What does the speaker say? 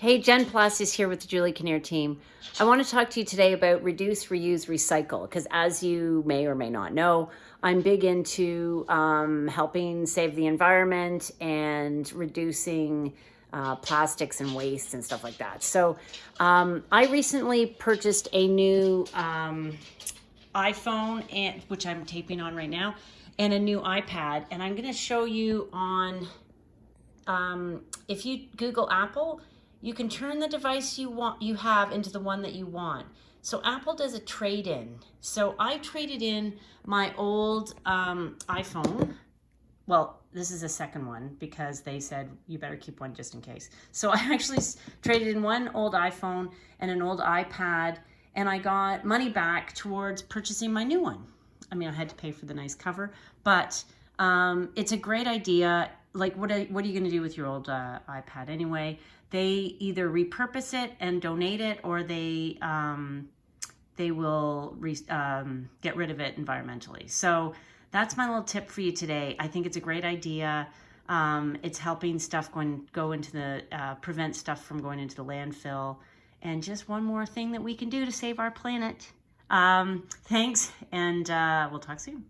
Hey, Jen Plus is here with the Julie Kinnear team. I want to talk to you today about reduce, reuse, recycle, because as you may or may not know, I'm big into um, helping save the environment and reducing uh, plastics and waste and stuff like that. So um, I recently purchased a new um, iPhone, and which I'm taping on right now, and a new iPad. And I'm going to show you on, um, if you Google Apple, you can turn the device you want you have into the one that you want. So Apple does a trade-in. So I traded in my old um, iPhone. Well, this is a second one because they said you better keep one just in case. So I actually traded in one old iPhone and an old iPad and I got money back towards purchasing my new one. I mean, I had to pay for the nice cover, but um, it's a great idea. Like, what are, what are you going to do with your old uh, iPad anyway? They either repurpose it and donate it, or they um, they will re, um, get rid of it environmentally. So that's my little tip for you today. I think it's a great idea. Um, it's helping stuff going go into the uh, prevent stuff from going into the landfill. And just one more thing that we can do to save our planet. Um, thanks, and uh, we'll talk soon.